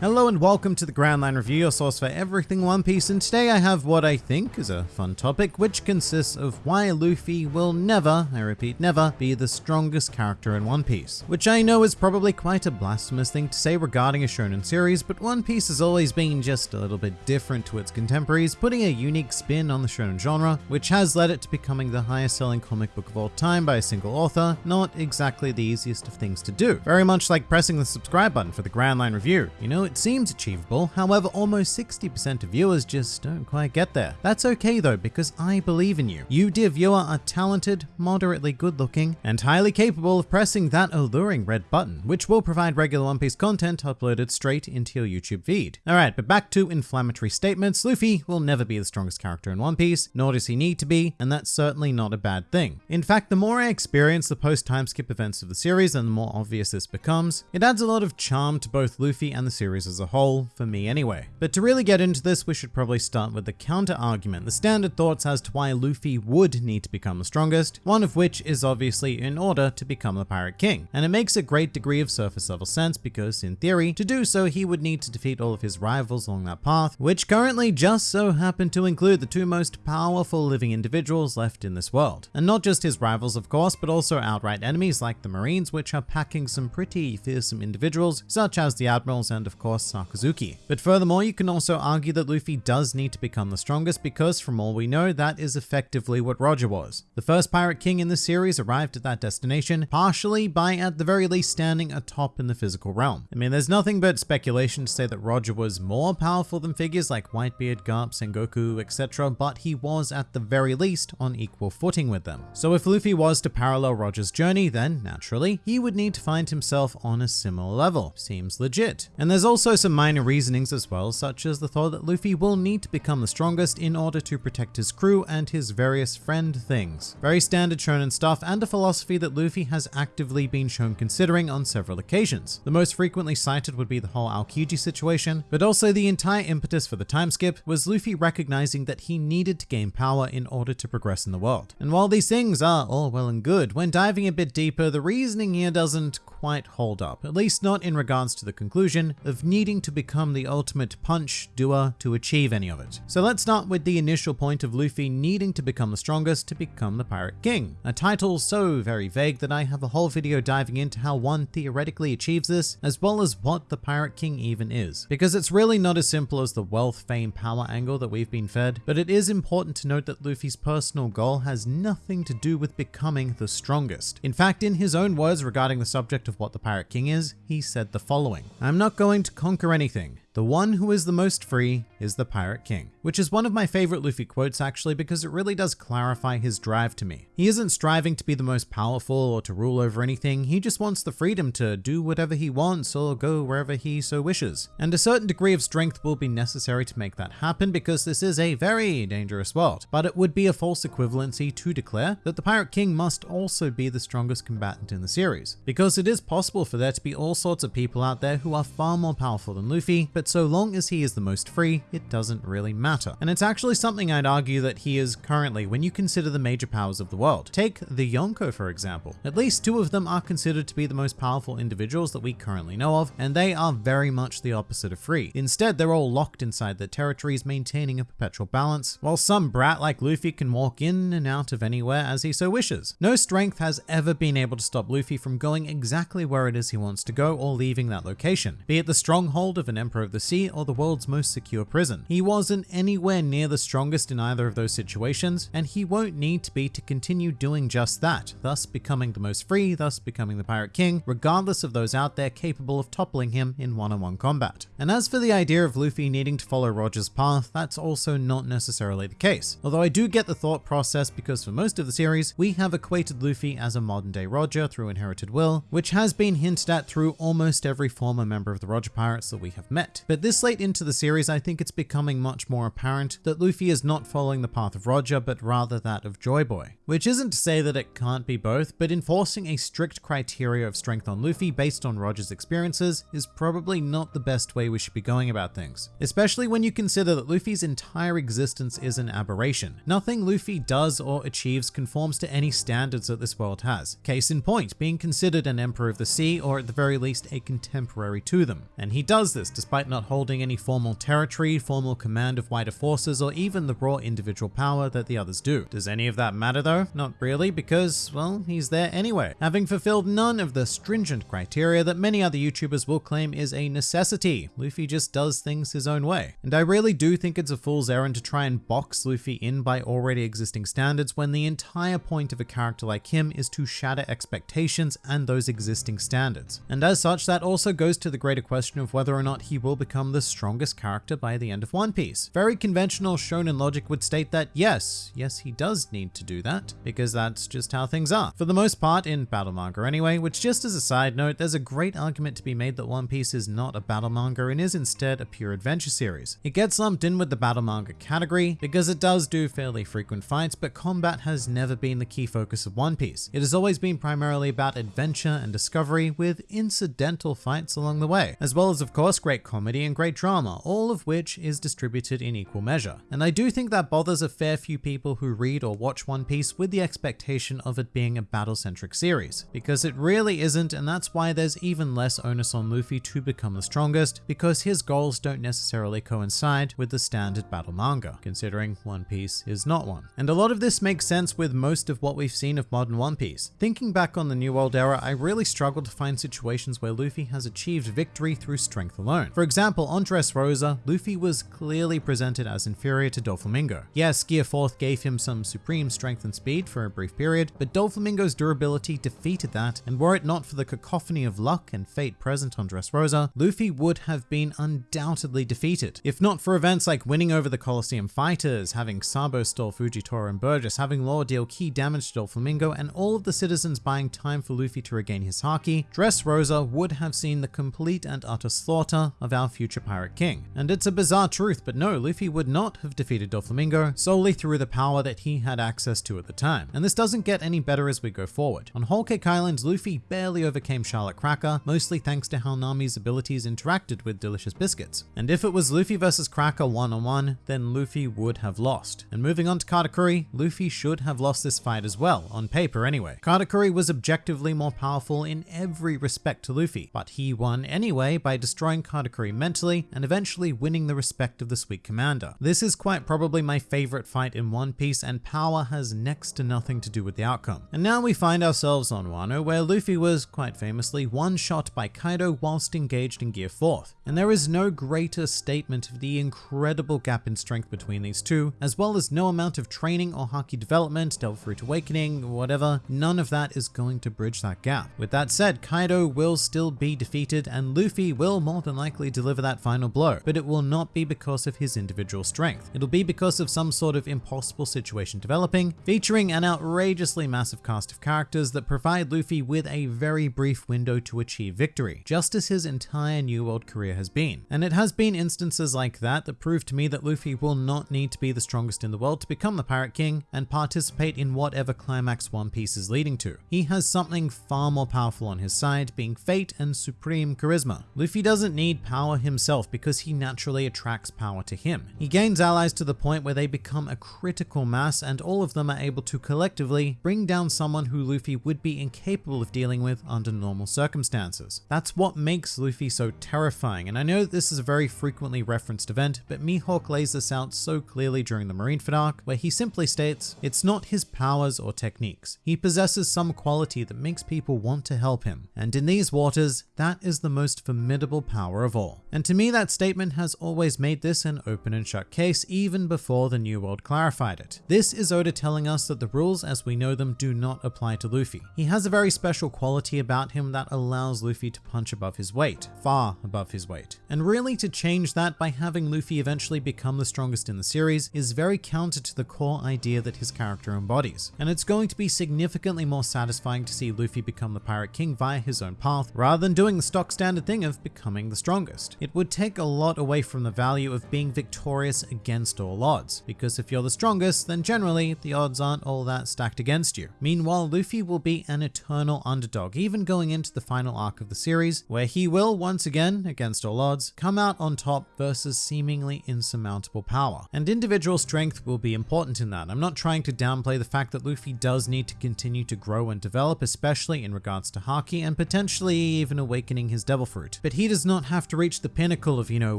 Hello and welcome to the Grand Line Review, your source for everything One Piece, and today I have what I think is a fun topic, which consists of why Luffy will never, I repeat never, be the strongest character in One Piece. Which I know is probably quite a blasphemous thing to say regarding a shonen series, but One Piece has always been just a little bit different to its contemporaries, putting a unique spin on the shonen genre, which has led it to becoming the highest selling comic book of all time by a single author, not exactly the easiest of things to do. Very much like pressing the subscribe button for the Grand Line Review. You know, it seems achievable, however almost 60% of viewers just don't quite get there. That's okay though, because I believe in you. You dear viewer are talented, moderately good looking, and highly capable of pressing that alluring red button, which will provide regular One Piece content uploaded straight into your YouTube feed. Alright, but back to inflammatory statements, Luffy will never be the strongest character in One Piece, nor does he need to be, and that's certainly not a bad thing. In fact, the more I experience the post-time skip events of the series and the more obvious this becomes, it adds a lot of charm to both Luffy and the series as a whole for me anyway. But to really get into this, we should probably start with the counter argument, the standard thoughts as to why Luffy would need to become the strongest, one of which is obviously in order to become the Pirate King. And it makes a great degree of surface level sense because in theory, to do so he would need to defeat all of his rivals along that path, which currently just so happen to include the two most powerful living individuals left in this world. And not just his rivals of course, but also outright enemies like the Marines, which are packing some pretty fearsome individuals, such as the Admirals and of course Sakazuki. But furthermore, you can also argue that Luffy does need to become the strongest because from all we know, that is effectively what Roger was. The first Pirate King in the series arrived at that destination partially by at the very least standing atop in the physical realm. I mean, there's nothing but speculation to say that Roger was more powerful than figures like Whitebeard, Garp, Sengoku, etc., but he was at the very least on equal footing with them. So if Luffy was to parallel Roger's journey, then naturally, he would need to find himself on a similar level. Seems legit. And there's also some minor reasonings as well, such as the thought that Luffy will need to become the strongest in order to protect his crew and his various friend things. Very standard shonen stuff and a philosophy that Luffy has actively been shown considering on several occasions. The most frequently cited would be the whole Aokiji situation, but also the entire impetus for the time skip was Luffy recognizing that he needed to gain power in order to progress in the world. And while these things are all well and good, when diving a bit deeper, the reasoning here doesn't quite hold up, at least not in regards to the conclusion of needing to become the ultimate punch doer to achieve any of it. So let's start with the initial point of Luffy needing to become the strongest to become the Pirate King, a title so very vague that I have a whole video diving into how one theoretically achieves this, as well as what the Pirate King even is. Because it's really not as simple as the wealth, fame, power angle that we've been fed, but it is important to note that Luffy's personal goal has nothing to do with becoming the strongest. In fact, in his own words regarding the subject of what the Pirate King is, he said the following, I'm not going to conquer anything. The one who is the most free is the Pirate King, which is one of my favorite Luffy quotes actually because it really does clarify his drive to me. He isn't striving to be the most powerful or to rule over anything, he just wants the freedom to do whatever he wants or go wherever he so wishes. And a certain degree of strength will be necessary to make that happen because this is a very dangerous world. But it would be a false equivalency to declare that the Pirate King must also be the strongest combatant in the series. Because it is possible for there to be all sorts of people out there who are far more powerful than Luffy, but so long as he is the most free, it doesn't really matter. And it's actually something I'd argue that he is currently when you consider the major powers of the world. Take the Yonko for example. At least two of them are considered to be the most powerful individuals that we currently know of, and they are very much the opposite of free. Instead, they're all locked inside their territories, maintaining a perpetual balance, while some brat like Luffy can walk in and out of anywhere as he so wishes. No strength has ever been able to stop Luffy from going exactly where it is he wants to go or leaving that location, be it the stronghold of an Emperor of the Sea or the world's most secure prison. He wasn't anywhere near the strongest in either of those situations, and he won't need to be to continue doing just that, thus becoming the most free, thus becoming the Pirate King, regardless of those out there capable of toppling him in one-on-one combat. And as for the idea of Luffy needing to follow Roger's path, that's also not necessarily the case. Although I do get the thought process because for most of the series, we have equated Luffy as a modern day Roger through Inherited Will, which has been hinted at through almost every former member of the Roger Pirates that we have met. But this late into the series, I think it's becoming much more apparent that Luffy is not following the path of Roger, but rather that of Joy Boy. Which isn't to say that it can't be both, but enforcing a strict criteria of strength on Luffy based on Roger's experiences is probably not the best way we should be going about things. Especially when you consider that Luffy's entire existence is an aberration. Nothing Luffy does or achieves conforms to any standards that this world has. Case in point, being considered an Emperor of the Sea, or at the very least a contemporary to them. And he does this despite not holding any formal territory, formal command of wider forces, or even the raw individual power that the others do. Does any of that matter though? Not really, because, well, he's there anyway, having fulfilled none of the stringent criteria that many other YouTubers will claim is a necessity. Luffy just does things his own way. And I really do think it's a fool's errand to try and box Luffy in by already existing standards when the entire point of a character like him is to shatter expectations and those existing standards. And as such, that also goes to the greater question of whether or not he will become the strongest character by the end of One Piece. Very conventional shonen logic would state that yes, yes he does need to do that, because that's just how things are. For the most part in battle manga anyway, which just as a side note, there's a great argument to be made that One Piece is not a battle manga and is instead a pure adventure series. It gets lumped in with the battle manga category because it does do fairly frequent fights, but combat has never been the key focus of One Piece. It has always been primarily about adventure and discovery with incidental fights along the way, as well as of course great comedy and great drama, all of which is distributed in equal measure. And I do think that bothers a fair few people who read or watch One Piece with the expectation of it being a battle-centric series, because it really isn't and that's why there's even less onus on Luffy to become the strongest, because his goals don't necessarily coincide with the standard battle manga, considering One Piece is not one. And a lot of this makes sense with most of what we've seen of modern One Piece. Thinking back on the New World era, I really struggled to find situations where Luffy has achieved victory through strength alone. For example, on Dressrosa, Luffy was clearly presented as inferior to Doflamingo. Yes, Gear 4th gave him some supreme strength and speed for a brief period, but Doflamingo's durability defeated that, and were it not for the cacophony of luck and fate present on Dressrosa, Luffy would have been undoubtedly defeated. If not for events like winning over the Colosseum fighters, having Sabo stall Fujitora and Burgess, having Law deal key damage to Doflamingo, and all of the citizens buying time for Luffy to regain his Haki, Dressrosa would have seen the complete and utter slaughter of our future Pirate King. And it's a bizarre truth, but no, Luffy would not have defeated Doflamingo solely through the power that he had access to at the time. And this doesn't get any better as we go forward. On Whole Cake Island, Luffy barely overcame Charlotte Cracker, mostly thanks to how Nami's abilities interacted with Delicious Biscuits. And if it was Luffy versus Cracker one-on-one, -on -one, then Luffy would have lost. And moving on to Katakuri, Luffy should have lost this fight as well, on paper anyway. Katakuri was objectively more powerful in every respect to Luffy, but he won anyway by destroying Katakuri mentally and eventually winning the respect of the Sweet Commander. This is quite probably my favorite fight in One Piece and power has next to nothing to do with the outcome. And now we find ourselves on Wano where Luffy was, quite famously, one shot by Kaido whilst engaged in Gear 4th. And there is no greater statement of the incredible gap in strength between these two, as well as no amount of training or Haki development, Devil Fruit Awakening, whatever, none of that is going to bridge that gap. With that said, Kaido will still be defeated and Luffy will more than likely deliver that final blow, but it will not be because of his individual strength. It'll be because of some sort of impossible situation developing, featuring an outrageously massive cast of characters that provide Luffy with a very brief window to achieve victory, just as his entire New World career has been. And it has been instances like that that prove to me that Luffy will not need to be the strongest in the world to become the Pirate King and participate in whatever climax One Piece is leading to. He has something far more powerful on his side, being fate and supreme charisma. Luffy doesn't need power himself because he naturally attracts power to him. He gains allies to the point where they become a critical mass and all of them are able to collectively bring down someone who Luffy would be incapable of dealing with under normal circumstances. That's what makes Luffy so terrifying and I know that this is a very frequently referenced event, but Mihawk lays this out so clearly during the Marineford arc where he simply states, it's not his powers or techniques. He possesses some quality that makes people want to help him. And in these waters, that is the most formidable power of all. And to me, that statement has always made this an open and shut case even before the New World clarified it. This is Oda telling us that the rules as we know them do not apply to Luffy. He has a very special quality about him that allows Luffy to punch above his weight, far above his weight. And really to change that by having Luffy eventually become the strongest in the series is very counter to the core idea that his character embodies. And it's going to be significantly more satisfying to see Luffy become the Pirate King via his own path rather than doing the stock standard thing of becoming the strongest. It would take a lot away from the value of being victorious victorious against all odds, because if you're the strongest, then generally the odds aren't all that stacked against you. Meanwhile, Luffy will be an eternal underdog, even going into the final arc of the series, where he will, once again, against all odds, come out on top versus seemingly insurmountable power. And individual strength will be important in that. I'm not trying to downplay the fact that Luffy does need to continue to grow and develop, especially in regards to Haki and potentially even awakening his Devil Fruit. But he does not have to reach the pinnacle of, you know,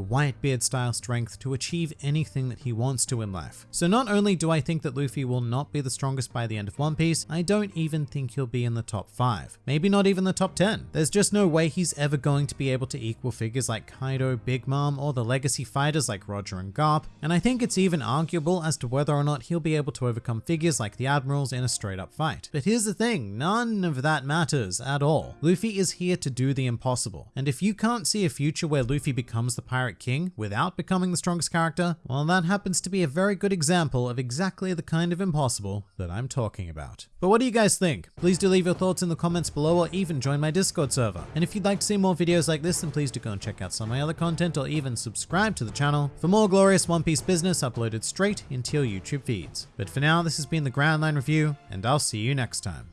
Whitebeard style strength to achieve anything that he wants to in life. So not only do I think that Luffy will not be the strongest by the end of One Piece, I don't even think he'll be in the top 5. Maybe not even the top 10. There's just no way he's ever going to be able to equal figures like Kaido, Big Mom, or the legacy fighters like Roger and Garp, and I think it's even arguable as to whether or not he'll be able to overcome figures like the Admirals in a straight up fight. But here's the thing, none of that matters at all. Luffy is here to do the impossible, and if you can't see a future where Luffy becomes the Pirate King without becoming the strongest character, well that happens to be a very good example of exactly the kind of impossible that I'm talking about. But what do you guys think? Please do leave your thoughts in the comments below or even join my Discord server. And if you'd like to see more videos like this, then please do go and check out some of my other content or even subscribe to the channel for more glorious One Piece business uploaded straight into your YouTube feeds. But for now, this has been the Grand Line Review, and I'll see you next time.